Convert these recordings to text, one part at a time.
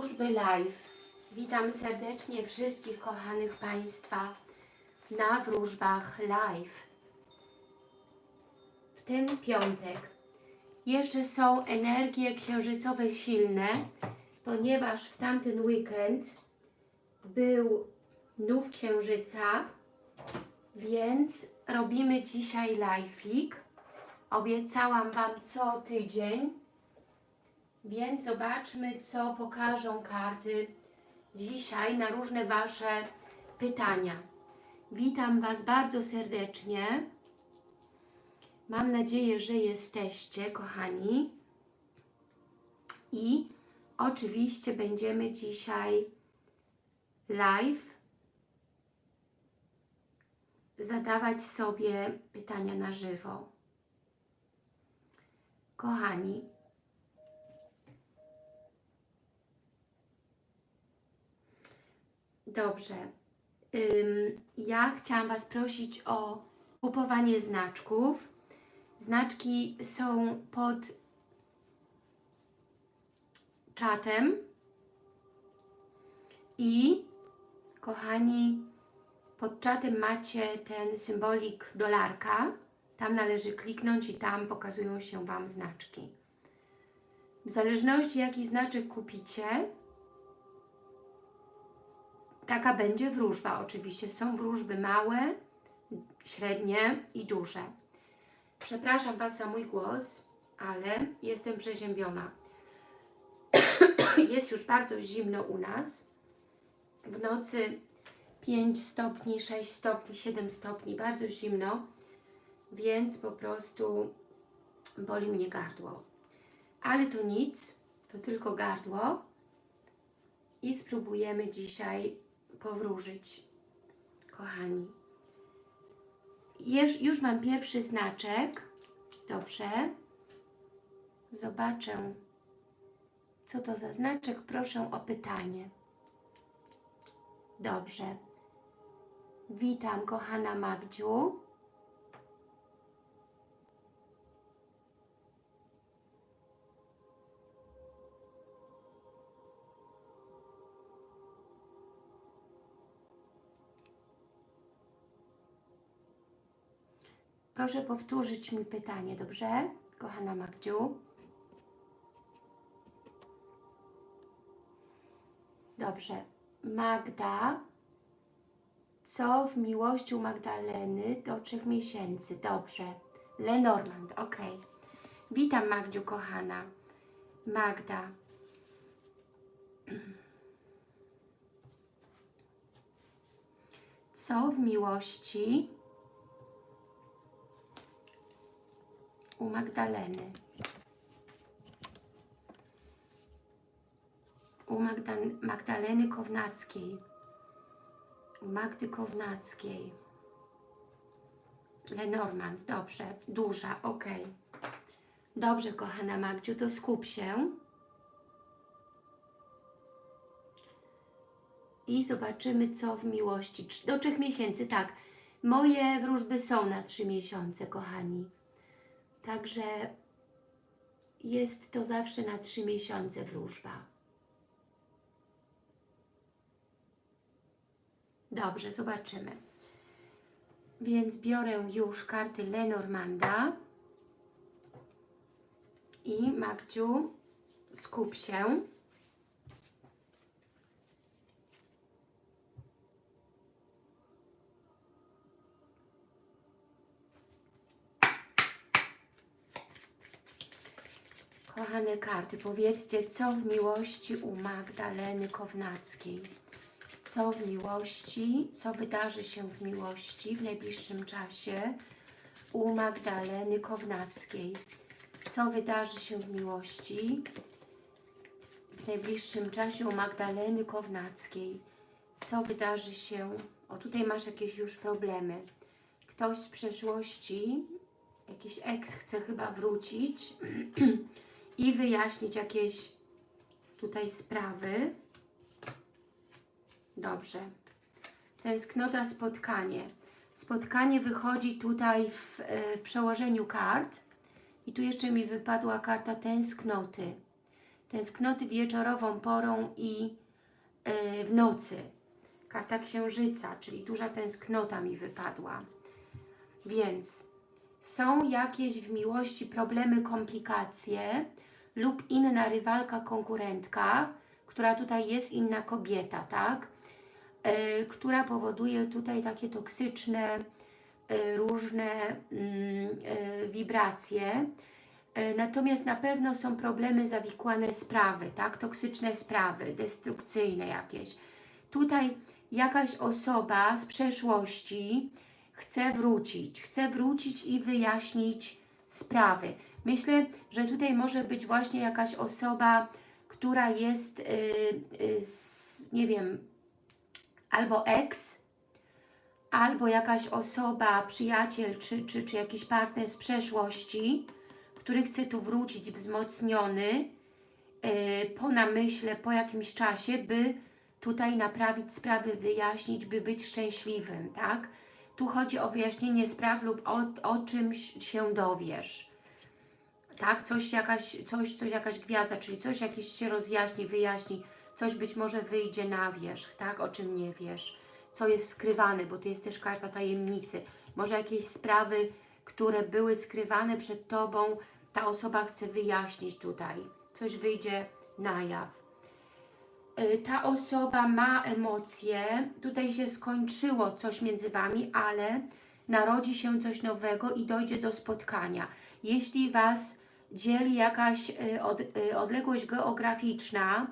Wróżby Live. Witam serdecznie wszystkich kochanych Państwa na wróżbach live. W ten piątek jeszcze są energie księżycowe silne, ponieważ w tamten weekend był nów księżyca, więc robimy dzisiaj live'ik. Obiecałam Wam co tydzień, więc zobaczmy, co pokażą karty dzisiaj na różne Wasze pytania. Witam Was bardzo serdecznie. Mam nadzieję, że jesteście, kochani. I oczywiście będziemy dzisiaj live zadawać sobie pytania na żywo. Kochani, Dobrze. Ym, ja chciałam Was prosić o kupowanie znaczków. Znaczki są pod czatem. I kochani, pod czatem macie ten symbolik dolarka. Tam należy kliknąć i tam pokazują się Wam znaczki. W zależności jaki znaczek kupicie, taka będzie wróżba. Oczywiście są wróżby małe, średnie i duże. Przepraszam Was za mój głos, ale jestem przeziębiona. Jest już bardzo zimno u nas. W nocy 5 stopni, 6 stopni, 7 stopni, bardzo zimno, więc po prostu boli mnie gardło. Ale to nic, to tylko gardło i spróbujemy dzisiaj powróżyć, kochani. Już, już mam pierwszy znaczek. Dobrze. Zobaczę, co to za znaczek. Proszę o pytanie. Dobrze. Witam, kochana Magdziu. Proszę powtórzyć mi pytanie, dobrze? Kochana Magdziu. Dobrze. Magda, co w miłości u Magdaleny do trzech miesięcy? Dobrze. Lenormand, ok. Witam Magdziu, kochana. Magda. Co w miłości u Magdaleny. U Magda Magdaleny Kownackiej. U Magdy Kownackiej. Lenormand, dobrze. Duża, ok. Dobrze, kochana Magdziu, to skup się. I zobaczymy, co w miłości. Do trzech miesięcy, tak. Moje wróżby są na trzy miesiące, kochani. Także jest to zawsze na trzy miesiące wróżba. Dobrze, zobaczymy. Więc biorę już karty Lenormanda i Magdziu, skup się. Karty, powiedzcie, co w miłości u Magdaleny Kownackiej? Co w miłości, co wydarzy się w miłości w najbliższym czasie u Magdaleny Kownackiej? Co wydarzy się w miłości w najbliższym czasie u Magdaleny Kownackiej? Co wydarzy się... O, tutaj masz jakieś już problemy. Ktoś z przeszłości, jakiś eks chce chyba wrócić i wyjaśnić jakieś tutaj sprawy. Dobrze. Tęsknota, spotkanie. Spotkanie wychodzi tutaj w, w przełożeniu kart i tu jeszcze mi wypadła karta tęsknoty. tęsknoty wieczorową porą i y, w nocy. Karta księżyca, czyli duża tęsknota mi wypadła. Więc są jakieś w miłości problemy, komplikacje lub inna rywalka, konkurentka, która tutaj jest inna kobieta, tak? Yy, która powoduje tutaj takie toksyczne, yy, różne yy, wibracje. Yy, natomiast na pewno są problemy, zawikłane sprawy, tak? Toksyczne sprawy, destrukcyjne jakieś. Tutaj jakaś osoba z przeszłości chce wrócić, chce wrócić i wyjaśnić sprawy. Myślę, że tutaj może być właśnie jakaś osoba, która jest, yy, yy, z, nie wiem, albo ex, albo jakaś osoba, przyjaciel, czy, czy, czy jakiś partner z przeszłości, który chce tu wrócić wzmocniony, yy, po namyśle, po jakimś czasie, by tutaj naprawić sprawy, wyjaśnić, by być szczęśliwym, tak? Tu chodzi o wyjaśnienie spraw lub o, o czymś się dowiesz. Tak? Coś jakaś, coś, coś jakaś gwiazda, czyli coś jakieś się rozjaśni, wyjaśni, coś być może wyjdzie na wierzch, tak? O czym nie wiesz. Co jest skrywane, bo to jest też karta tajemnicy. Może jakieś sprawy, które były skrywane przed Tobą, ta osoba chce wyjaśnić tutaj. Coś wyjdzie na jaw ta osoba ma emocje, tutaj się skończyło coś między Wami, ale narodzi się coś nowego i dojdzie do spotkania. Jeśli Was dzieli jakaś od, odległość geograficzna,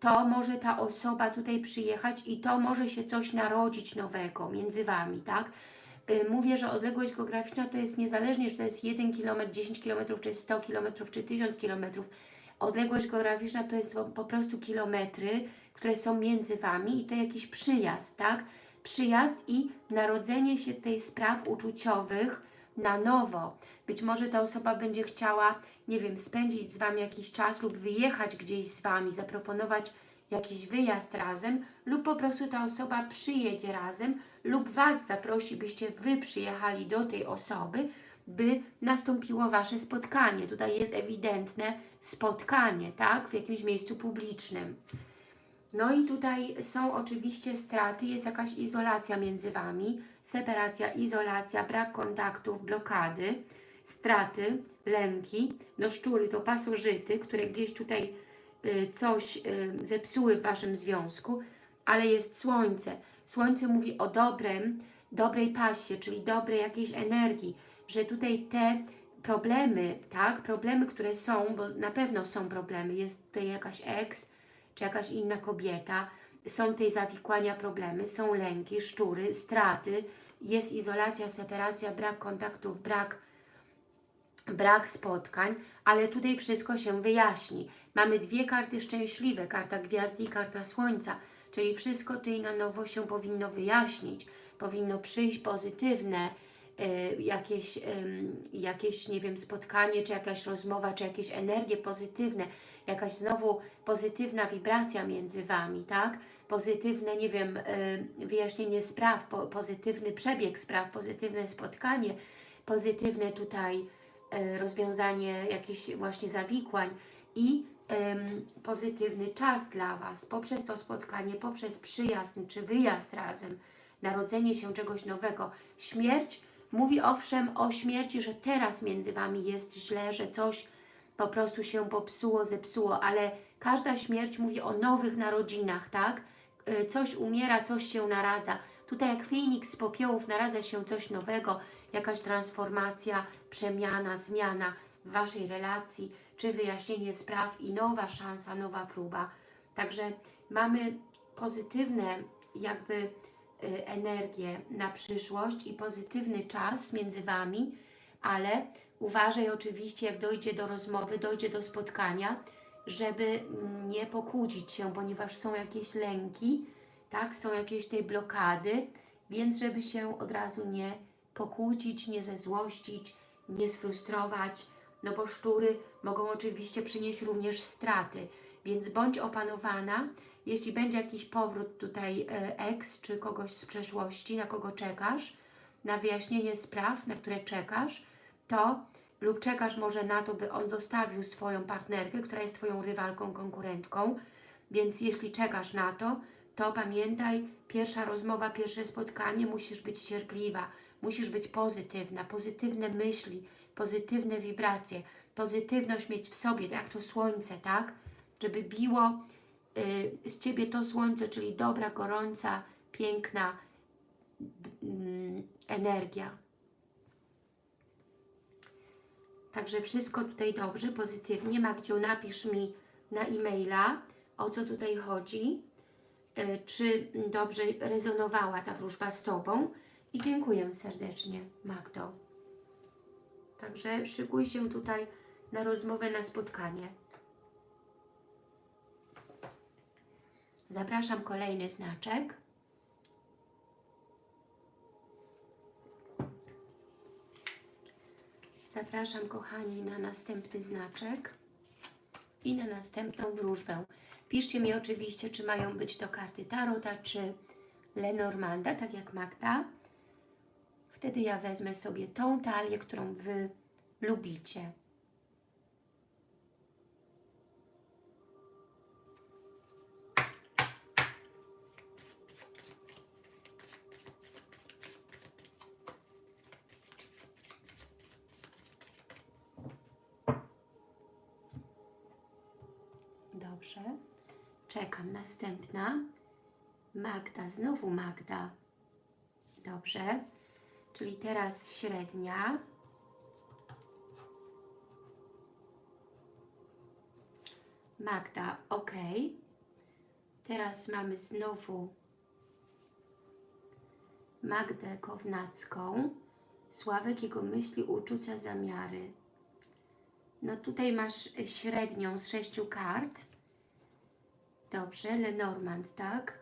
to może ta osoba tutaj przyjechać i to może się coś narodzić nowego między Wami, tak? Mówię, że odległość geograficzna to jest niezależnie, czy to jest 1 km, 10 km, czy 100 km, czy 1000 km, Odległość geograficzna to jest po prostu kilometry, które są między Wami i to jakiś przyjazd, tak? Przyjazd i narodzenie się tej spraw uczuciowych na nowo. Być może ta osoba będzie chciała, nie wiem, spędzić z Wami jakiś czas lub wyjechać gdzieś z Wami, zaproponować jakiś wyjazd razem lub po prostu ta osoba przyjedzie razem lub Was zaprosi, byście Wy przyjechali do tej osoby, by nastąpiło Wasze spotkanie. Tutaj jest ewidentne spotkanie, tak? W jakimś miejscu publicznym. No i tutaj są oczywiście straty, jest jakaś izolacja między Wami, separacja, izolacja, brak kontaktów, blokady, straty, lęki, no szczury to pasożyty, które gdzieś tutaj y, coś y, zepsuły w Waszym związku, ale jest słońce. Słońce mówi o dobrem, dobrej pasie, czyli dobrej jakiejś energii, że tutaj te problemy, tak, problemy, które są, bo na pewno są problemy, jest tutaj jakaś ex, czy jakaś inna kobieta, są tej zawikłania problemy, są lęki, szczury, straty, jest izolacja, separacja, brak kontaktów, brak, brak spotkań, ale tutaj wszystko się wyjaśni. Mamy dwie karty szczęśliwe, karta gwiazdy i karta słońca, czyli wszystko tutaj na nowo się powinno wyjaśnić, powinno przyjść pozytywne, jakieś, jakieś, nie wiem, spotkanie, czy jakaś rozmowa, czy jakieś energie pozytywne, jakaś znowu pozytywna wibracja między Wami, tak? Pozytywne, nie wiem, y, wyjaśnienie spraw, pozytywny przebieg spraw, pozytywne spotkanie, pozytywne tutaj y, rozwiązanie jakichś właśnie zawikłań i pozytywny czas dla Was poprzez to spotkanie, poprzez przyjazd czy wyjazd razem, narodzenie się czegoś nowego. Śmierć Mówi owszem o śmierci, że teraz między Wami jest źle, że coś po prostu się popsuło, zepsuło, ale każda śmierć mówi o nowych narodzinach, tak? Y, coś umiera, coś się naradza. Tutaj jak Feniks z popiołów naradza się coś nowego, jakaś transformacja, przemiana, zmiana w Waszej relacji, czy wyjaśnienie spraw i nowa szansa, nowa próba. Także mamy pozytywne jakby energię na przyszłość i pozytywny czas między Wami, ale uważaj oczywiście, jak dojdzie do rozmowy, dojdzie do spotkania, żeby nie pokłócić się, ponieważ są jakieś lęki, tak, są jakieś tej blokady, więc żeby się od razu nie pokłócić, nie zezłościć, nie sfrustrować, no bo szczury mogą oczywiście przynieść również straty, więc bądź opanowana, jeśli będzie jakiś powrót tutaj e, ex, czy kogoś z przeszłości, na kogo czekasz, na wyjaśnienie spraw, na które czekasz, to lub czekasz może na to, by on zostawił swoją partnerkę, która jest Twoją rywalką, konkurentką, więc jeśli czekasz na to, to pamiętaj, pierwsza rozmowa, pierwsze spotkanie, musisz być cierpliwa, musisz być pozytywna, pozytywne myśli, pozytywne wibracje, pozytywność mieć w sobie, jak to słońce, tak? Żeby biło z Ciebie to słońce, czyli dobra, gorąca, piękna mm, energia. Także wszystko tutaj dobrze, pozytywnie. Magdziu, napisz mi na e-maila, o co tutaj chodzi, y, czy dobrze rezonowała ta wróżba z Tobą i dziękuję serdecznie, Magdo. Także szykuj się tutaj na rozmowę, na spotkanie. Zapraszam kolejny znaczek. Zapraszam, kochani, na następny znaczek i na następną wróżbę. Piszcie mi oczywiście, czy mają być to karty Tarota, czy Lenormanda, tak jak Magda. Wtedy ja wezmę sobie tą talię, którą Wy lubicie. Czekam. Następna. Magda. Znowu Magda. Dobrze. Czyli teraz średnia. Magda, ok. Teraz mamy znowu Magdę Kownacką. Sławek, jego myśli, uczucia, zamiary. No tutaj masz średnią z sześciu kart. Dobrze, Lenormand, tak?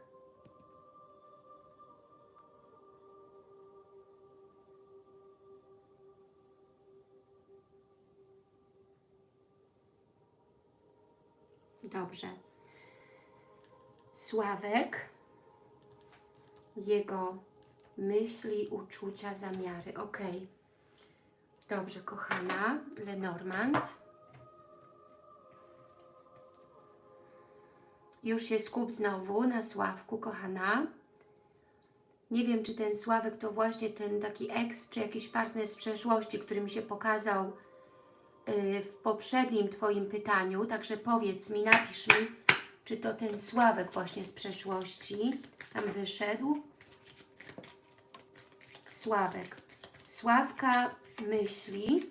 Dobrze. Sławek, jego myśli, uczucia, zamiary. Ok. Dobrze, kochana. Lenormand. Już się skup znowu na Sławku, kochana. Nie wiem, czy ten Sławek to właśnie ten taki ex, czy jakiś partner z przeszłości, który mi się pokazał y, w poprzednim Twoim pytaniu. Także powiedz mi, napisz mi, czy to ten Sławek właśnie z przeszłości tam wyszedł. Sławek. Sławka myśli.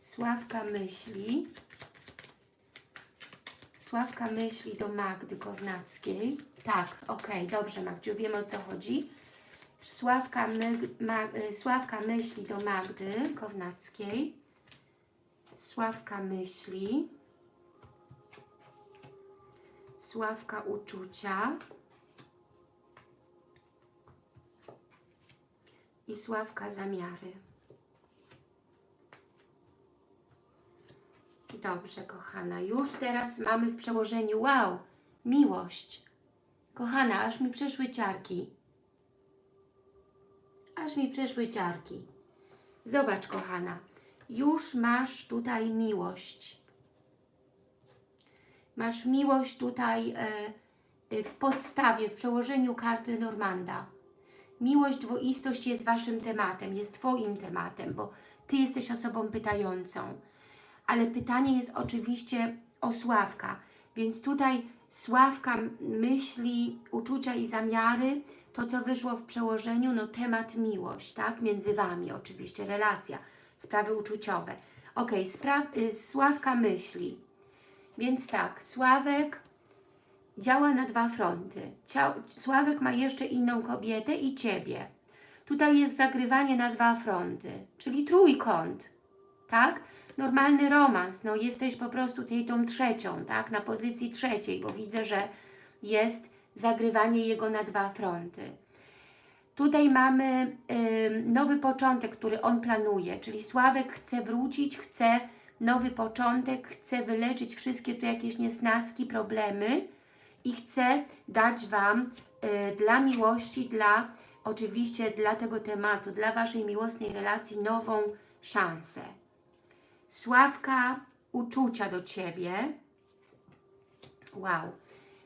Sławka myśli. Sławka myśli do Magdy Kornackiej. Tak, ok, dobrze Magdziu, wiem o co chodzi. Sławka, my, y, Sławka myśli do Magdy Kownackiej. Sławka myśli. Sławka uczucia. I Sławka zamiary. Dobrze, kochana. Już teraz mamy w przełożeniu, wow, miłość. Kochana, aż mi przeszły ciarki. Aż mi przeszły ciarki. Zobacz, kochana. Już masz tutaj miłość. Masz miłość tutaj e, e, w podstawie, w przełożeniu karty Normanda. Miłość, dwoistość jest Waszym tematem, jest Twoim tematem, bo Ty jesteś osobą pytającą ale pytanie jest oczywiście o Sławka. Więc tutaj Sławka myśli, uczucia i zamiary, to co wyszło w przełożeniu, no temat miłość, tak? Między Wami oczywiście, relacja, sprawy uczuciowe. Ok, y, Sławka myśli. Więc tak, Sławek działa na dwa fronty. Sławek ma jeszcze inną kobietę i Ciebie. Tutaj jest zagrywanie na dwa fronty, czyli trójkąt, tak? Normalny romans, no jesteś po prostu tej tą trzecią, tak, na pozycji trzeciej, bo widzę, że jest zagrywanie jego na dwa fronty. Tutaj mamy y, nowy początek, który on planuje, czyli Sławek chce wrócić, chce nowy początek, chce wyleczyć wszystkie tu jakieś niesnaski, problemy i chce dać Wam y, dla miłości, dla oczywiście dla tego tematu, dla Waszej miłosnej relacji nową szansę. Sławka uczucia do Ciebie. Wow.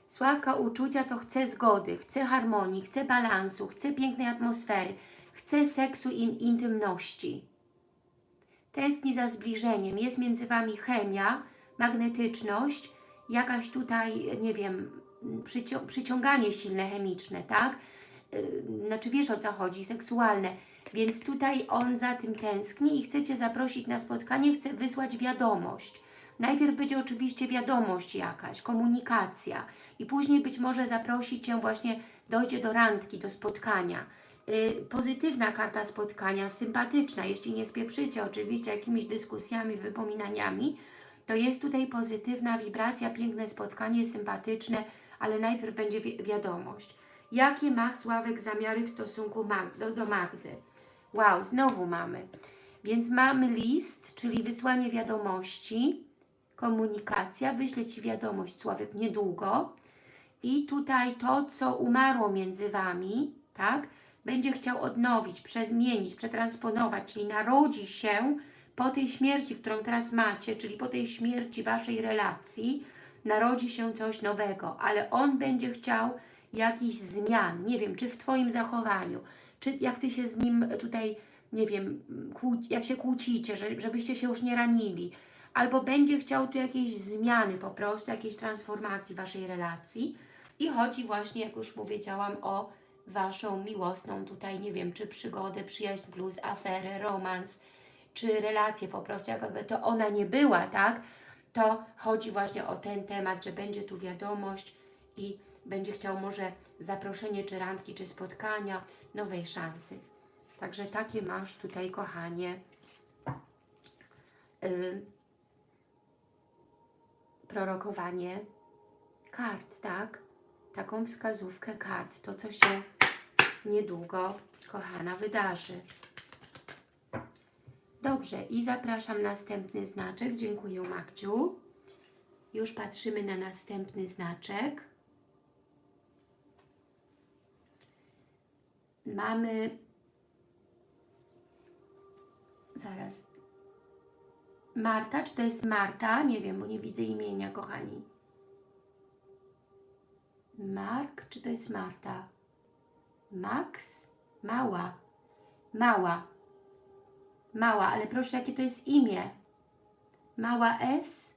Sławka uczucia to chce zgody, chce harmonii, chce balansu, chce pięknej atmosfery, chce seksu i intymności. Tęskni za zbliżeniem, jest między Wami chemia, magnetyczność, jakaś tutaj, nie wiem, przycią przyciąganie silne chemiczne, tak? Yy, znaczy wiesz o co chodzi, seksualne. Więc tutaj on za tym tęskni i chce Cię zaprosić na spotkanie, chce wysłać wiadomość. Najpierw będzie oczywiście wiadomość jakaś, komunikacja i później być może zaprosi Cię właśnie, dojdzie do randki, do spotkania. Yy, pozytywna karta spotkania, sympatyczna, jeśli nie spieprzycie oczywiście jakimiś dyskusjami, wypominaniami, to jest tutaj pozytywna wibracja, piękne spotkanie, sympatyczne, ale najpierw będzie wi wiadomość. Jakie ma Sławek zamiary w stosunku Mag do, do Magdy? Wow, znowu mamy. Więc mamy list, czyli wysłanie wiadomości, komunikacja, wyślę Ci wiadomość, Sławek, niedługo. I tutaj to, co umarło między Wami, tak, będzie chciał odnowić, przezmienić, przetransponować, czyli narodzi się po tej śmierci, którą teraz macie, czyli po tej śmierci Waszej relacji, narodzi się coś nowego, ale on będzie chciał jakichś zmian, nie wiem, czy w Twoim zachowaniu, czy jak Ty się z nim tutaj, nie wiem, jak się kłócicie, żebyście się już nie ranili, albo będzie chciał tu jakieś zmiany po prostu, jakiejś transformacji Waszej relacji? I chodzi właśnie, jak już powiedziałam, o Waszą miłosną tutaj, nie wiem, czy przygodę, przyjaźń plus, aferę, romans, czy relację po prostu, jakby to ona nie była, tak? To chodzi właśnie o ten temat, że będzie tu wiadomość i będzie chciał może zaproszenie, czy randki, czy spotkania, nowej szansy. Także takie masz tutaj, kochanie, yy, prorokowanie kart, tak? Taką wskazówkę kart, to co się niedługo, kochana, wydarzy. Dobrze, i zapraszam następny znaczek. Dziękuję, Magdziu. Już patrzymy na następny znaczek. Mamy... Zaraz. Marta, czy to jest Marta? Nie wiem, bo nie widzę imienia, kochani. Mark, czy to jest Marta? Max? Mała. Mała. Mała, ale proszę, jakie to jest imię? Mała S?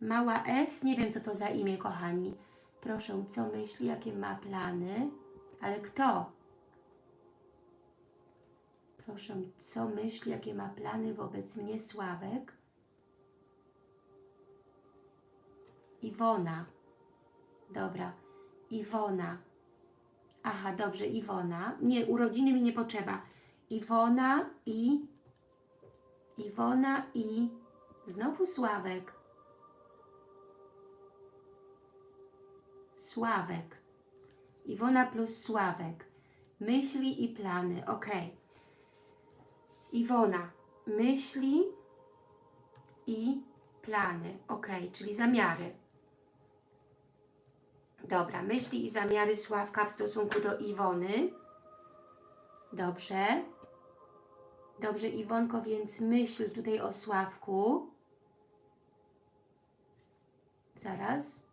Mała S? Nie wiem, co to za imię, kochani. Proszę, co myśli, jakie ma plany? Ale kto? Proszę, co myśli, jakie ma plany wobec mnie Sławek? Iwona. Dobra. Iwona. Aha, dobrze, Iwona. Nie, urodziny mi nie potrzeba. Iwona i Iwona i znowu Sławek. Sławek. Iwona plus Sławek. Myśli i plany. Ok. Iwona. Myśli i plany. Ok, czyli zamiary. Dobra, myśli i zamiary Sławka w stosunku do Iwony. Dobrze. Dobrze, Iwonko, więc myśl tutaj o Sławku. Zaraz.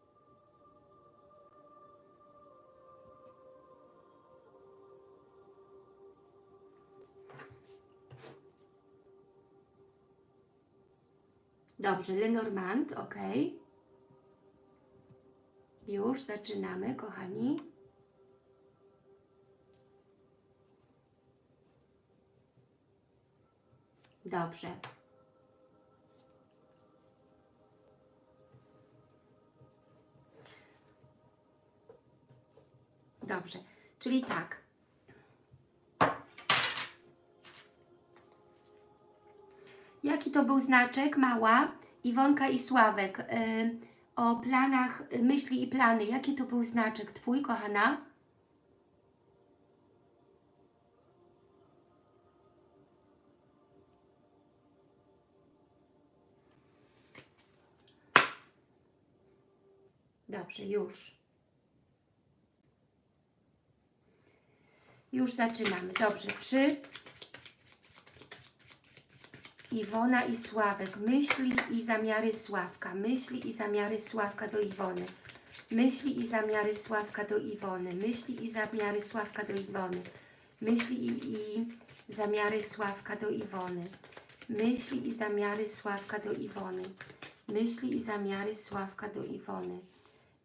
Dobrze, Lenormand, ok. Już zaczynamy, kochani. Dobrze. Dobrze, czyli tak. Jaki to był znaczek? Mała, Iwonka i Sławek. Yy, o planach, myśli i plany. Jaki to był znaczek Twój, kochana? Dobrze, już. Już zaczynamy. Dobrze, czy Iwona i Sławek, myśli i zamiary Sławka, myśli i zamiary Sławka do Iwony, myśli i zamiary Sławka do Iwony, myśli i zamiary Sławka do Iwony, myśli i, i zamiary Sławka do Iwony, myśli i zamiary Sławka do Iwony, myśli i zamiary Sławka do Iwony,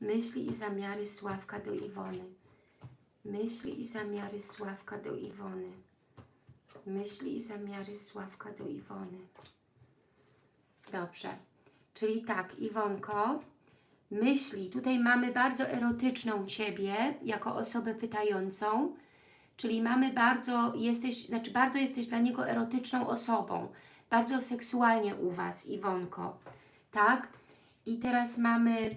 myśli i zamiary Sławka do Iwony, myśli i zamiary Sławka do Iwony. Myśli i zamiary Sławka do Iwony. Dobrze. Czyli tak, Iwonko, myśli, tutaj mamy bardzo erotyczną Ciebie, jako osobę pytającą, czyli mamy bardzo, jesteś, znaczy bardzo jesteś dla niego erotyczną osobą, bardzo seksualnie u Was, Iwonko, tak? I teraz mamy,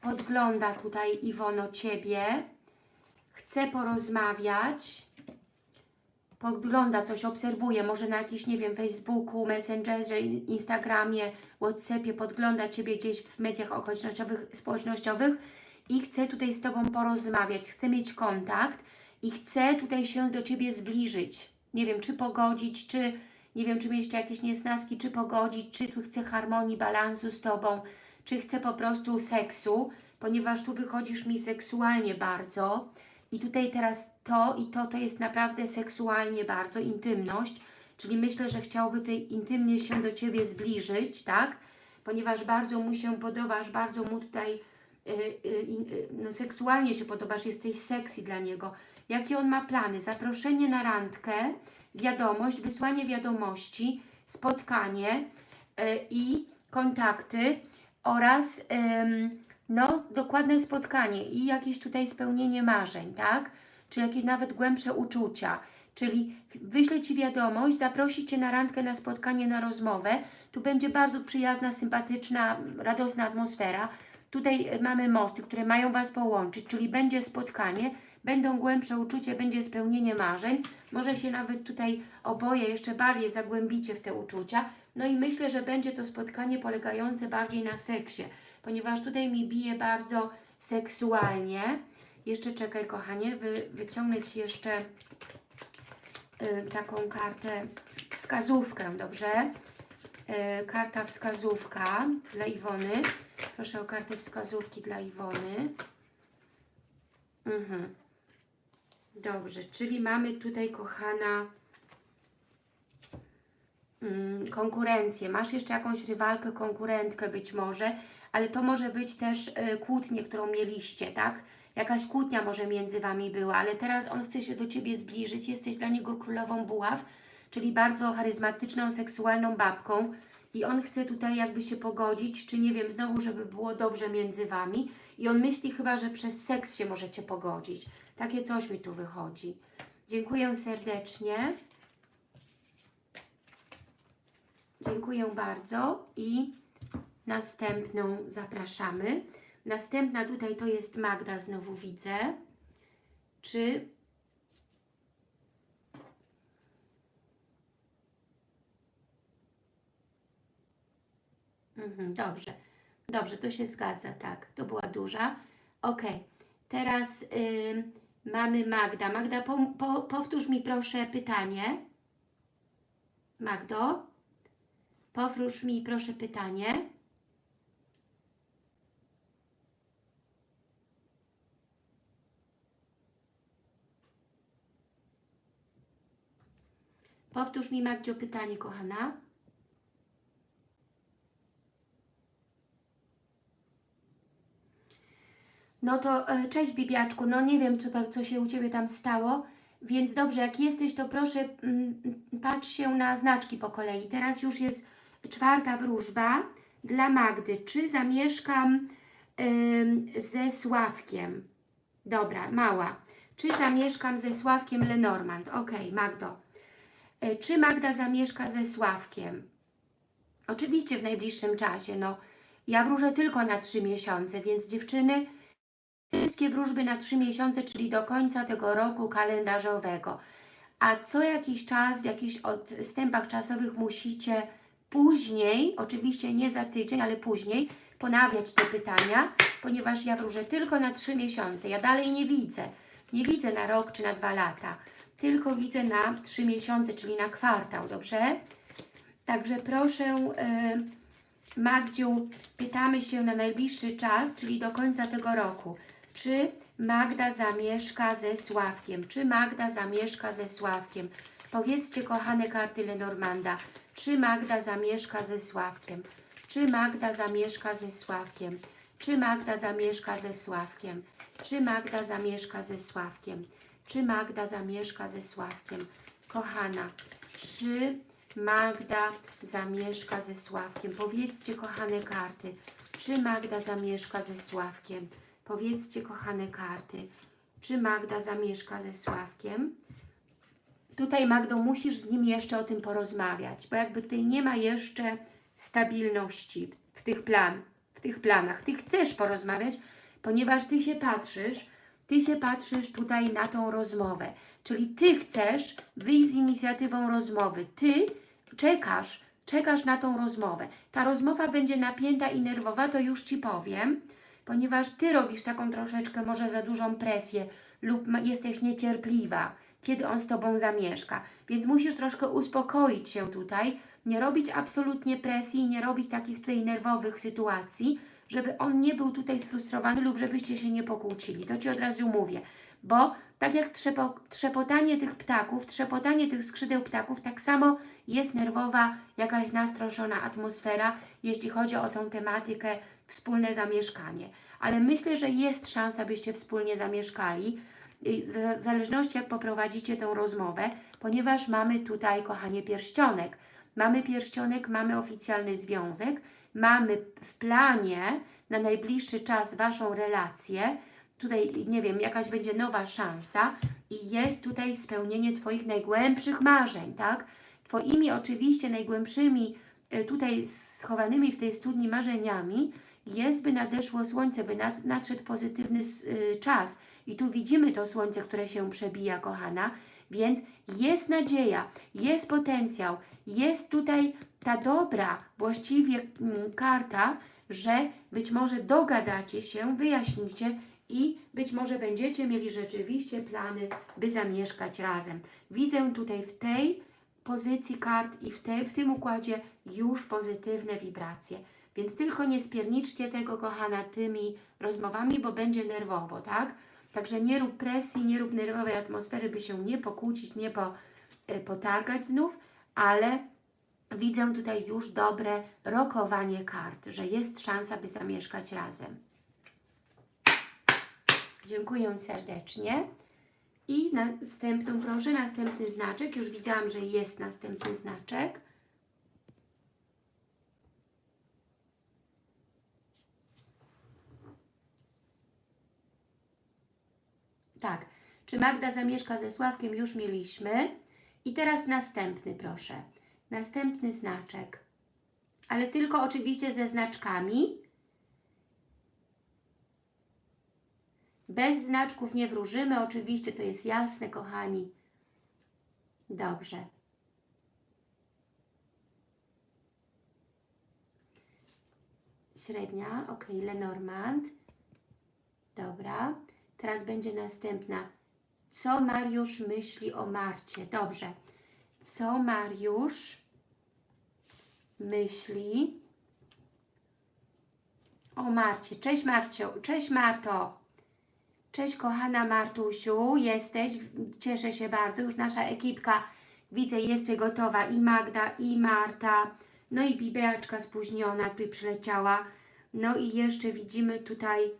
podgląda tutaj Iwono Ciebie, chce porozmawiać, podgląda coś, obserwuje, może na jakiś, nie wiem, Facebooku, Messengerze, Instagramie, Whatsappie, podgląda Ciebie gdzieś w mediach okolicznościowych, społecznościowych i chce tutaj z Tobą porozmawiać, chce mieć kontakt i chce tutaj się do Ciebie zbliżyć. Nie wiem, czy pogodzić, czy nie wiem, czy mieć jakieś niesnaski, czy pogodzić, czy tu chce harmonii, balansu z Tobą, czy chce po prostu seksu, ponieważ tu wychodzisz mi seksualnie bardzo, i tutaj teraz to i to, to jest naprawdę seksualnie bardzo, intymność, czyli myślę, że chciałby tutaj intymnie się do Ciebie zbliżyć, tak? Ponieważ bardzo mu się podobasz, bardzo mu tutaj y, y, y, no, seksualnie się podobasz, jesteś sexy dla niego. Jakie on ma plany? Zaproszenie na randkę, wiadomość, wysłanie wiadomości, spotkanie i kontakty oraz... no, dokładne spotkanie i jakieś tutaj spełnienie marzeń, tak? Czy jakieś nawet głębsze uczucia. Czyli wyślę Ci wiadomość, zaprosi Cię na randkę, na spotkanie, na rozmowę. Tu będzie bardzo przyjazna, sympatyczna, radosna atmosfera. Tutaj mamy mosty, które mają Was połączyć, czyli będzie spotkanie, będą głębsze uczucie, będzie spełnienie marzeń. Może się nawet tutaj oboje jeszcze bardziej zagłębicie w te uczucia. No i myślę, że będzie to spotkanie polegające bardziej na seksie ponieważ tutaj mi bije bardzo seksualnie. Jeszcze czekaj, kochanie, wy, wyciągnę Ci jeszcze y, taką kartę, wskazówkę, dobrze? Y, karta wskazówka dla Iwony. Proszę o kartę wskazówki dla Iwony. Mhm. Dobrze, czyli mamy tutaj, kochana, mm, konkurencję. Masz jeszcze jakąś rywalkę, konkurentkę być może, ale to może być też y, kłótnie, którą mieliście, tak? Jakaś kłótnia może między Wami była, ale teraz on chce się do Ciebie zbliżyć, jesteś dla niego królową buław, czyli bardzo charyzmatyczną, seksualną babką i on chce tutaj jakby się pogodzić, czy nie wiem, znowu, żeby było dobrze między Wami i on myśli chyba, że przez seks się możecie pogodzić. Takie coś mi tu wychodzi. Dziękuję serdecznie. Dziękuję bardzo i Następną zapraszamy. Następna tutaj to jest Magda, znowu widzę. Czy Mhm, dobrze. Dobrze, to się zgadza, tak. To była duża. Ok. Teraz y, mamy Magda. Magda, po, po, powtórz mi proszę pytanie. Magdo, powtórz mi proszę pytanie. Powtórz mi, Magdzio, pytanie, kochana. No to e, cześć, Bibiaczku. No nie wiem, co, tak, co się u Ciebie tam stało, więc dobrze, jak jesteś, to proszę mm, patrz się na znaczki po kolei. Teraz już jest czwarta wróżba dla Magdy. Czy zamieszkam ze Sławkiem? Dobra, mała. Czy zamieszkam ze Sławkiem Lenormand? Ok, Magdo. E, czy Magda zamieszka ze Sławkiem? Oczywiście w najbliższym czasie. No, ja wróżę tylko na trzy miesiące, więc dziewczyny, wszystkie wróżby na trzy miesiące, czyli do końca tego roku kalendarzowego. A co jakiś czas, w jakichś odstępach czasowych musicie później, oczywiście nie za tydzień, ale później ponawiać te pytania, ponieważ ja wróżę tylko na trzy miesiące. Ja dalej nie widzę. Nie widzę na rok czy na dwa lata. Tylko widzę na trzy miesiące, czyli na kwartał, dobrze? Także proszę, y, Magdziu, pytamy się na najbliższy czas, czyli do końca tego roku. Czy Magda zamieszka ze Sławkiem? Czy Magda zamieszka ze Sławkiem? Powiedzcie, kochane karty Lenormanda, czy Magda zamieszka ze Sławkiem? Czy Magda zamieszka ze Sławkiem? Czy Magda zamieszka ze Sławkiem? Czy Magda zamieszka ze Sławkiem? Czy Magda zamieszka ze Sławkiem? Kochana, czy Magda zamieszka ze Sławkiem? Powiedzcie, kochane karty, czy Magda zamieszka ze Sławkiem? Powiedzcie, kochane karty, czy Magda zamieszka ze Sławkiem? Tutaj, Magdo, musisz z nim jeszcze o tym porozmawiać, bo jakby tutaj nie ma jeszcze stabilności w tych plan, w tych planach. Ty chcesz porozmawiać, ponieważ Ty się patrzysz, Ty się patrzysz tutaj na tą rozmowę. Czyli Ty chcesz wyjść z inicjatywą rozmowy. Ty czekasz, czekasz na tą rozmowę. Ta rozmowa będzie napięta i nerwowa, to już Ci powiem, ponieważ Ty robisz taką troszeczkę może za dużą presję lub jesteś niecierpliwa, kiedy on z Tobą zamieszka. Więc musisz troszkę uspokoić się tutaj, nie robić absolutnie presji, nie robić takich tutaj nerwowych sytuacji, żeby on nie był tutaj sfrustrowany lub żebyście się nie pokłócili. To Ci od razu mówię, bo tak jak trzepo, trzepotanie tych ptaków, trzepotanie tych skrzydeł ptaków, tak samo jest nerwowa, jakaś nastroszona atmosfera, jeśli chodzi o tą tematykę wspólne zamieszkanie. Ale myślę, że jest szansa, byście wspólnie zamieszkali, w zależności jak poprowadzicie tę rozmowę, ponieważ mamy tutaj, kochanie, pierścionek. Mamy pierścionek, mamy oficjalny związek, mamy w planie na najbliższy czas Waszą relację, tutaj, nie wiem, jakaś będzie nowa szansa i jest tutaj spełnienie Twoich najgłębszych marzeń, tak? Twoimi oczywiście najgłębszymi, y, tutaj schowanymi w tej studni marzeniami jest, by nadeszło słońce, by nad, nadszedł pozytywny y, czas. I tu widzimy to słońce, które się przebija, kochana, więc jest nadzieja, jest potencjał, jest tutaj ta dobra właściwie mm, karta, że być może dogadacie się, wyjaśnicie i być może będziecie mieli rzeczywiście plany, by zamieszkać razem. Widzę tutaj w tej pozycji kart i w, te, w tym układzie już pozytywne wibracje. Więc tylko nie spierniczcie tego, kochana, tymi rozmowami, bo będzie nerwowo, tak? Także nie rób presji, nie rób nerwowej atmosfery, by się nie pokłócić, nie po, y, potargać znów, ale widzę tutaj już dobre rokowanie kart, że jest szansa, by zamieszkać razem. Dziękuję serdecznie. I następną, proszę, następny znaczek. Już widziałam, że jest następny znaczek. Tak. Czy Magda zamieszka ze Sławkiem? Już mieliśmy. I teraz następny, proszę. Następny znaczek. Ale tylko oczywiście ze znaczkami. Bez znaczków nie wróżymy, oczywiście to jest jasne, kochani. Dobrze. Średnia, ok, Lenormand. Dobra. Teraz będzie następna. Co Mariusz myśli o Marcie? Dobrze. Co Mariusz myśli o Marcie? Cześć Marcio. Cześć Marto. Cześć kochana Martusiu. Jesteś. Cieszę się bardzo. Już nasza ekipka widzę jest tutaj gotowa. I Magda, i Marta. No i Bibeaczka spóźniona tutaj przyleciała. No i jeszcze widzimy tutaj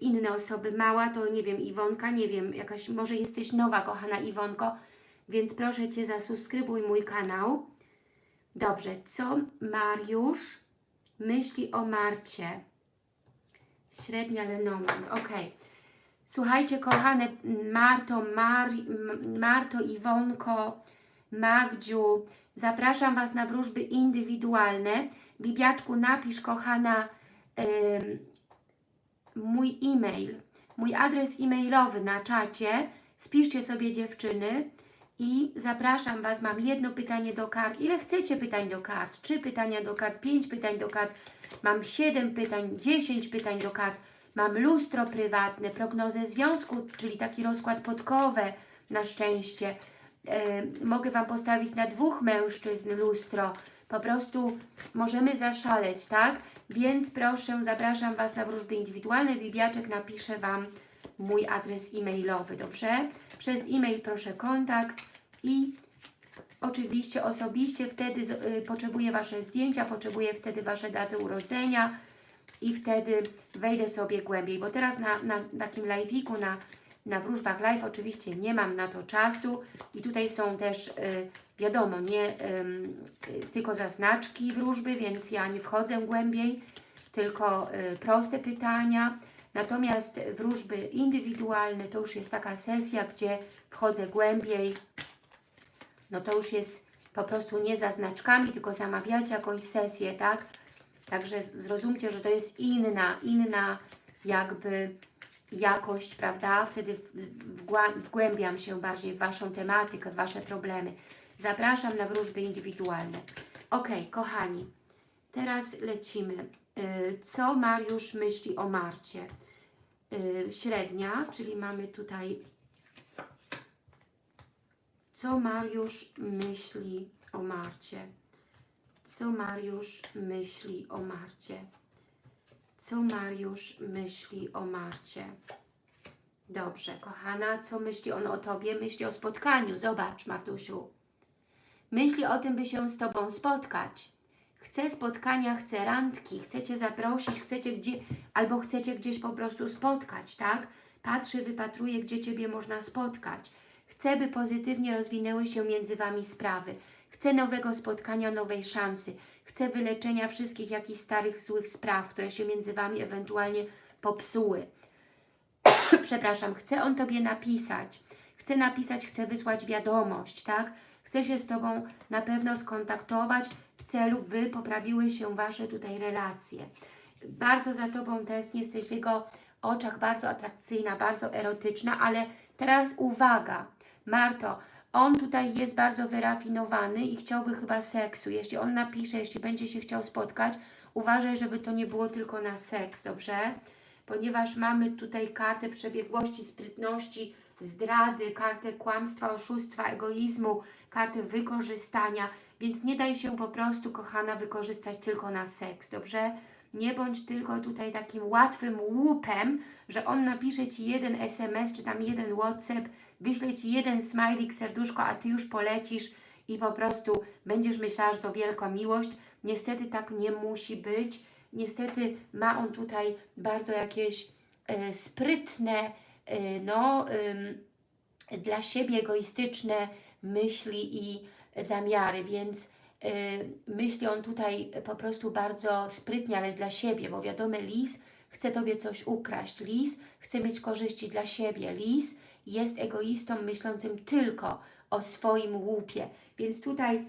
inne osoby. Mała to nie wiem, Iwonka, nie wiem, jakaś, może jesteś nowa, kochana Iwonko, więc proszę Cię zasubskrybuj mój kanał. Dobrze, co Mariusz myśli o Marcie? Średnia Lenormand, ok. Słuchajcie, kochane Marto, Mar, Marto, Iwonko, Magdziu, zapraszam Was na wróżby indywidualne. Bibiaczku, napisz, kochana, mój e-mail, mój adres e-mailowy na czacie. Spiszcie sobie dziewczyny I zapraszam Was, mam jedno pytanie do kart. Ile chcecie pytań do kart? Trzy pytania do kart, pięć pytań do kart. Mam siedem pytań, dziesięć pytań do kart. Mam lustro prywatne, prognozę związku, czyli taki rozkład podkowe na szczęście. E, mogę Wam postawić na dwóch mężczyzn lustro. Po prostu możemy zaszaleć, tak? Więc proszę, zapraszam Was na wróżby indywidualne. Bibiaczek napisze Wam mój adres e-mailowy, dobrze? Przez e-mail proszę kontakt i oczywiście osobiście wtedy y, potrzebuję Wasze zdjęcia, potrzebuję wtedy Wasze daty urodzenia i wtedy wejdę sobie głębiej, bo teraz na, na takim live'iku, na, na wróżbach live oczywiście nie mam na to czasu i tutaj są też, y, wiadomo, nie y, tylko zaznaczki wróżby, więc ja nie wchodzę głębiej, tylko y, proste pytania. Natomiast wróżby indywidualne to już jest taka sesja, gdzie wchodzę głębiej. No to już jest po prostu nie zaznaczkami, tylko zamawiacie jakąś sesję, tak? Także zrozumcie, że to jest inna, inna jakby jakość, prawda? Wtedy wgłębiam się bardziej w Waszą tematykę, w Wasze problemy. Zapraszam na wróżby indywidualne. Ok, kochani, teraz lecimy. Y, Co Mariusz myśli o Marcie? Y, Średnia, czyli mamy tutaj co Mariusz myśli o Marcie? Co Mariusz myśli o Marcie? Co Mariusz myśli o Marcie? Dobrze, kochana, co myśli on o Tobie? Myśli o spotkaniu. Zobacz, Martusiu. Myśli o tym, by się z Tobą spotkać. Chce spotkania, chce randki, chcecie zaprosić, chcecie gdzie, albo chcecie gdzieś po prostu spotkać, tak? Patrzy, wypatruje, gdzie Ciebie można spotkać. Chce, by pozytywnie rozwinęły się między Wami sprawy. Chce nowego spotkania, nowej szansy. Chce wyleczenia wszystkich jakichś starych, złych spraw, które się między Wami ewentualnie popsuły. Przepraszam, chce on Tobie napisać. Chce napisać, chce wysłać wiadomość, tak? Chce się z Tobą na pewno skontaktować w celu, by poprawiły się Wasze tutaj relacje. Bardzo za Tobą tęskni, jesteś w jego oczach bardzo atrakcyjna, bardzo erotyczna, ale teraz uwaga, Marto, on tutaj jest bardzo wyrafinowany i chciałby chyba seksu. Jeśli on napisze, jeśli będzie się chciał spotkać, uważaj, żeby to nie było tylko na seks, dobrze? Ponieważ mamy tutaj kartę przebiegłości, sprytności, zdrady, kartę kłamstwa, oszustwa, egoizmu, kartę wykorzystania, więc nie daj się po prostu, kochana, wykorzystać tylko na seks, dobrze? Nie bądź tylko tutaj takim łatwym łupem, że on napisze Ci jeden SMS, czy tam jeden WhatsApp, wyśle Ci jeden smajlik, serduszko, a Ty już polecisz i po prostu będziesz myślała, że to wielka miłość. Niestety tak nie musi być. Niestety ma on tutaj bardzo jakieś e, sprytne, e, no, ym, dla siebie egoistyczne myśli i zamiary, więc myśli on tutaj po prostu bardzo sprytnie, ale dla siebie, bo wiadomo, lis chce Tobie coś ukraść, lis chce mieć korzyści dla siebie, lis jest egoistą myślącym tylko o swoim łupie, więc tutaj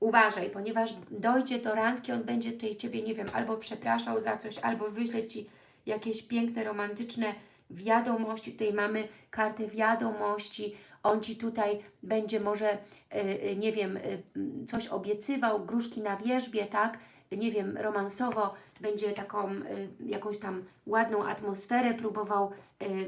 uważaj, ponieważ dojdzie do randki, on będzie tutaj Ciebie, nie wiem, albo przepraszał za coś, albo wyśle Ci jakieś piękne, romantyczne wiadomości. Tutaj mamy kartę wiadomości. On Ci tutaj będzie może, y, y, nie wiem, y, mm, coś obiecywał, gruszki na wierzbie, tak? Nie wiem, romansowo będzie taką jakąś tam ładną atmosferę próbował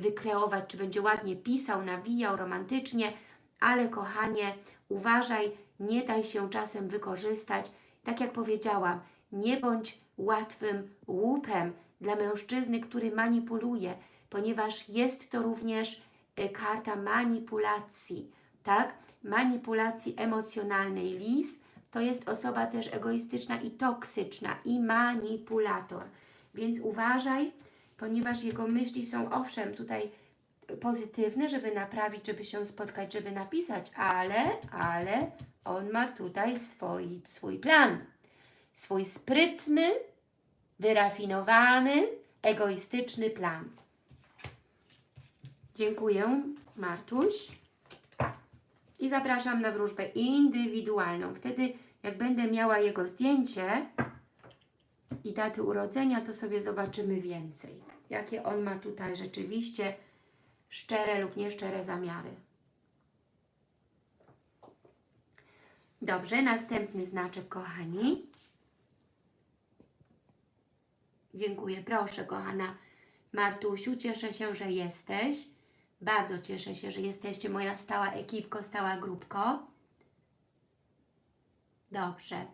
wykreować, czy będzie ładnie pisał, nawijał romantycznie, ale kochanie, uważaj, nie daj się czasem wykorzystać. Tak jak powiedziałam, nie bądź łatwym łupem dla mężczyzny, który manipuluje, ponieważ jest to również karta manipulacji, tak? Manipulacji emocjonalnej. Lis to jest osoba też egoistyczna i toksyczna i manipulator. Więc uważaj, ponieważ jego myśli są owszem tutaj pozytywne, żeby naprawić, żeby się spotkać, żeby napisać, ale, ale on ma tutaj swój, swój plan. Swój sprytny, wyrafinowany, egoistyczny plan. Dziękuję, Martuś. I zapraszam na wróżbę indywidualną. Wtedy, jak będę miała jego zdjęcie i daty urodzenia, to sobie zobaczymy więcej. Jakie on ma tutaj rzeczywiście szczere lub nieszczere zamiary. Dobrze, następny znaczek, kochani. Dziękuję, proszę, kochana Martusiu. Cieszę się, że jesteś. Bardzo cieszę się, że jesteście moja stała ekipko, stała grupko. Dobrze.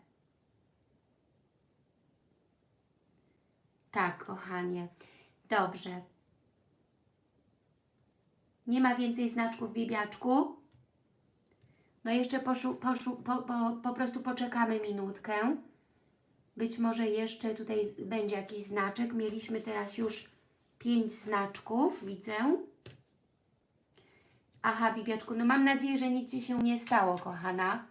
Tak, kochanie. Dobrze. Nie ma więcej znaczków, Bibiaczku? No jeszcze poszu, poszu, po, po, po prostu poczekamy minutkę. Być może jeszcze tutaj będzie jakiś znaczek. Mieliśmy teraz już pięć znaczków, widzę. Aha, Bibiaczku, no mam nadzieję, że nic Ci się nie stało, kochana.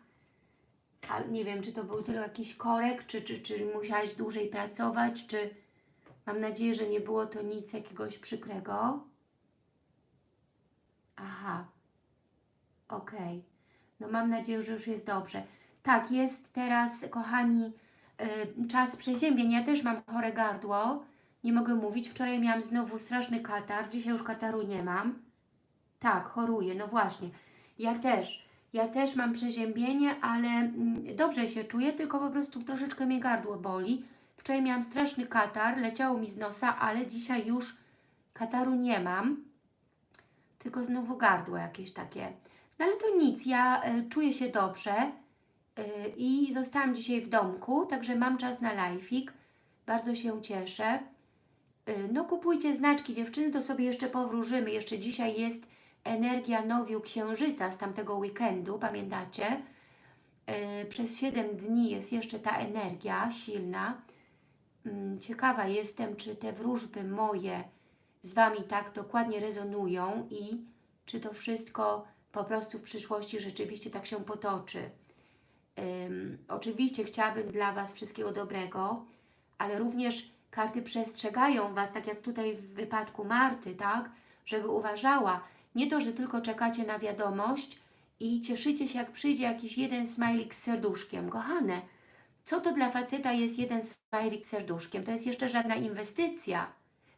Ale nie wiem, czy to był tylko jakiś korek, czy, czy, czy musiałaś dłużej pracować, czy... Mam nadzieję, że nie było to nic jakiegoś przykrego. Aha. Okej. No mam nadzieję, że już jest dobrze. Tak, jest teraz, kochani, y, czas przeziębień. Ja też mam chore gardło. Nie mogę mówić. Wczoraj miałam znowu straszny katar. Dzisiaj już kataru nie mam. Tak, choruję. No właśnie. Ja też. Ja też mam przeziębienie, ale mm, dobrze się czuję, tylko po prostu troszeczkę mnie gardło boli. Wczoraj miałam straszny katar, leciało mi z nosa, ale dzisiaj już kataru nie mam. Tylko znowu gardło jakieś takie. No ale to nic, ja y, czuję się dobrze y, i zostałam dzisiaj w domku, także mam czas na live'ik. Bardzo się cieszę. Y, no kupujcie znaczki dziewczyny, to sobie jeszcze powróżymy. Jeszcze dzisiaj jest energia nowiu księżyca z tamtego weekendu, pamiętacie? Y, przez 7 dni jest jeszcze ta energia silna. Mm, Ciekawa jestem, czy te wróżby moje z Wami tak dokładnie rezonują i czy to wszystko po prostu w przyszłości rzeczywiście tak się potoczy. Ym, oczywiście chciałabym dla Was wszystkiego dobrego, ale również karty przestrzegają Was, tak jak tutaj w wypadku Marty, tak? Żeby uważała, nie to, że tylko czekacie na wiadomość i cieszycie się, jak przyjdzie jakiś jeden smajlik z serduszkiem. Kochane, co to dla faceta jest jeden smajlik z serduszkiem? To jest jeszcze żadna inwestycja.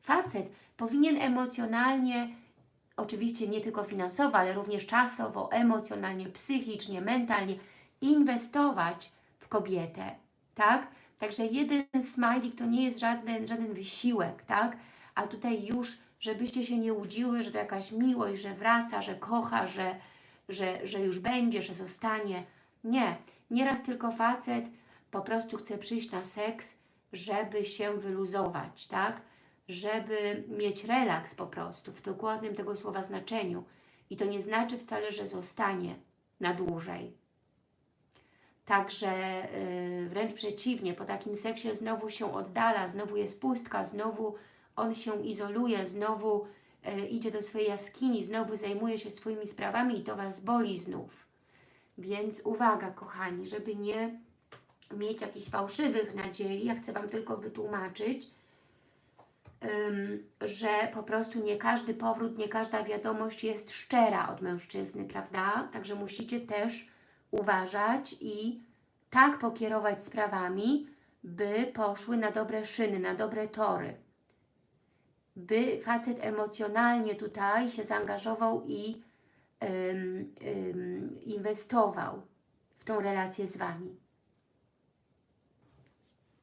Facet powinien emocjonalnie, oczywiście nie tylko finansowo, ale również czasowo, emocjonalnie, psychicznie, mentalnie inwestować w kobietę, tak? Także jeden smajlik to nie jest żaden, żaden wysiłek, tak? A tutaj już, żebyście się nie łudziły, że to jakaś miłość, że wraca, że kocha, że, że, że już będzie, że zostanie. Nie. Nieraz tylko facet po prostu chce przyjść na seks, żeby się wyluzować, tak? Żeby mieć relaks po prostu, w dokładnym tego słowa znaczeniu. I to nie znaczy wcale, że zostanie na dłużej. Także yy, wręcz przeciwnie, po takim seksie znowu się oddala, znowu jest pustka, znowu on się izoluje, znowu yy, idzie do swojej jaskini, znowu zajmuje się swoimi sprawami i to Was boli znów. Więc uwaga, kochani, żeby nie mieć jakichś fałszywych nadziei, ja chcę Wam tylko wytłumaczyć, że po prostu nie każdy powrót, nie każda wiadomość jest szczera od mężczyzny, prawda? Także musicie też uważać i tak pokierować sprawami, by poszły na dobre szyny, na dobre tory. By facet emocjonalnie tutaj się zaangażował i inwestował w tą relację z Wami.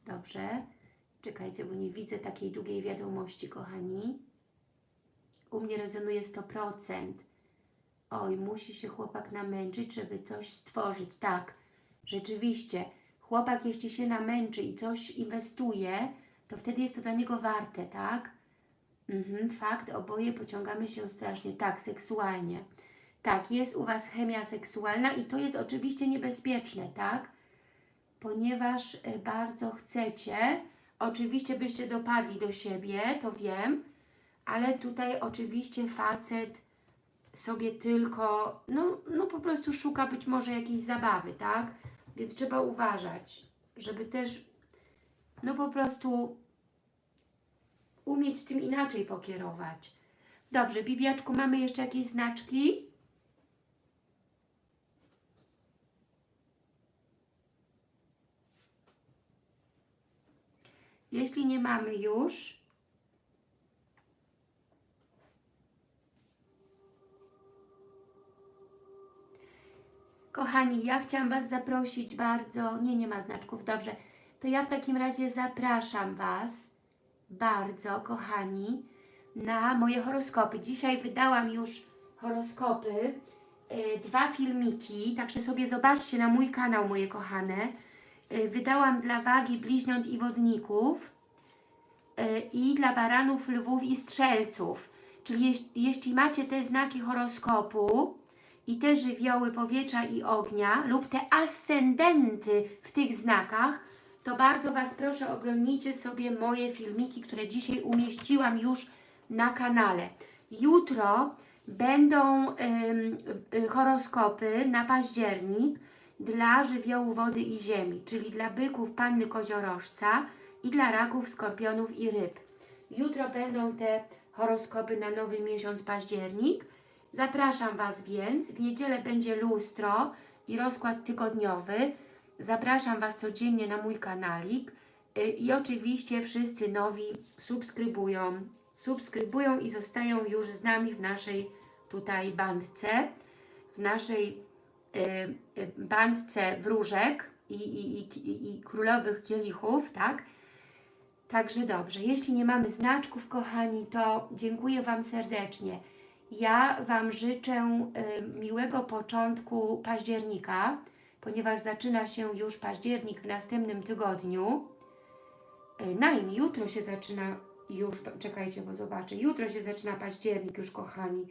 Dobrze. Czekajcie, bo nie widzę takiej długiej wiadomości, kochani. U mnie rezonuje 100%. Oj, musi się chłopak namęczyć, żeby coś stworzyć. Tak, rzeczywiście. Chłopak, jeśli się namęczy i coś inwestuje, to wtedy jest to dla niego warte, tak? Mhm, fakt, oboje pociągamy się strasznie. Tak, seksualnie. Tak, jest u Was chemia seksualna i to jest oczywiście niebezpieczne, tak? Ponieważ y, bardzo chcecie, oczywiście byście dopadli do siebie, to wiem, ale tutaj oczywiście facet sobie tylko, no, no po prostu szuka być może jakiejś zabawy, tak? Więc trzeba uważać, żeby też, no po prostu umieć tym inaczej pokierować. Dobrze, Bibiaczku, mamy jeszcze jakieś znaczki? Jeśli nie mamy już, Kochani, ja chciałam Was zaprosić bardzo. Nie, nie ma znaczków, dobrze. To ja w takim razie zapraszam Was bardzo, kochani, na moje horoskopy. Dzisiaj wydałam już horoskopy, y, dwa filmiki, także sobie zobaczcie na mój kanał, moje kochane. Y, wydałam dla wagi bliźniąt i wodników y, i dla baranów, lwów i strzelców. Czyli jeś, jeśli macie te znaki horoskopu i te żywioły powietrza i ognia lub te ascendenty w tych znakach, to bardzo Was proszę oglądnijcie sobie moje filmiki, które dzisiaj umieściłam już na kanale. Jutro będą y, horoskopy na październik dla żywiołu wody i ziemi, czyli dla byków, panny koziorożca i dla raków, skorpionów i ryb. Jutro będą te horoskopy na nowy miesiąc październik. Zapraszam Was więc. W niedzielę będzie lustro i rozkład tygodniowy. Zapraszam Was codziennie na mój kanalik. Y, I oczywiście wszyscy nowi subskrybują, subskrybują i zostają już z nami w naszej tutaj bandce, w naszej y, y, bandce wróżek i, i, i, i królowych kielichów, tak? Także dobrze, jeśli nie mamy znaczków, kochani, to dziękuję Wam serdecznie. Ja Wam życzę miłego początku października, ponieważ zaczyna się już październik w następnym tygodniu. Y, Najm, jutro się zaczyna już, czekajcie, bo zobaczę, jutro się zaczyna październik już, kochani.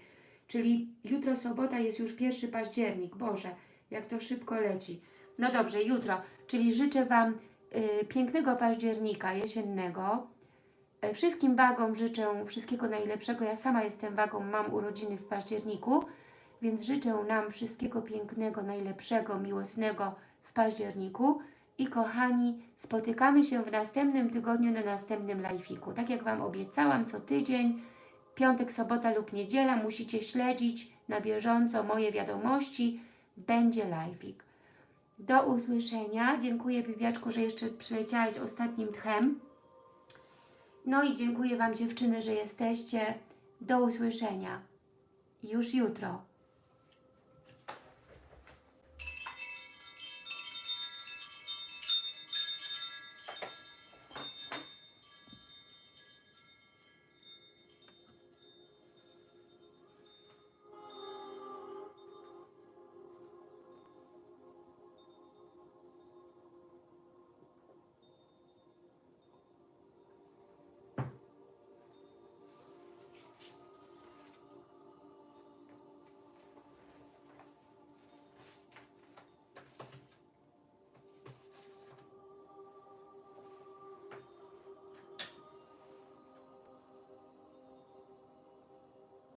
Czyli jutro sobota jest już pierwszy październik. Boże, jak to szybko leci. No dobrze, jutro. Czyli życzę Wam y, pięknego października jesiennego. Y, wszystkim wagom życzę wszystkiego najlepszego. Ja sama jestem wagą, mam urodziny w październiku, więc życzę nam wszystkiego pięknego, najlepszego, miłosnego w październiku. I kochani, spotykamy się w następnym tygodniu na następnym live'iku. Tak jak Wam obiecałam, co tydzień, piątek, sobota lub niedziela, musicie śledzić na bieżąco moje wiadomości. Będzie live'ik. Do usłyszenia. Dziękuję Bibiaczku, że jeszcze przyleciałaś ostatnim tchem. No i dziękuję Wam dziewczyny, że jesteście. Do usłyszenia. Już jutro.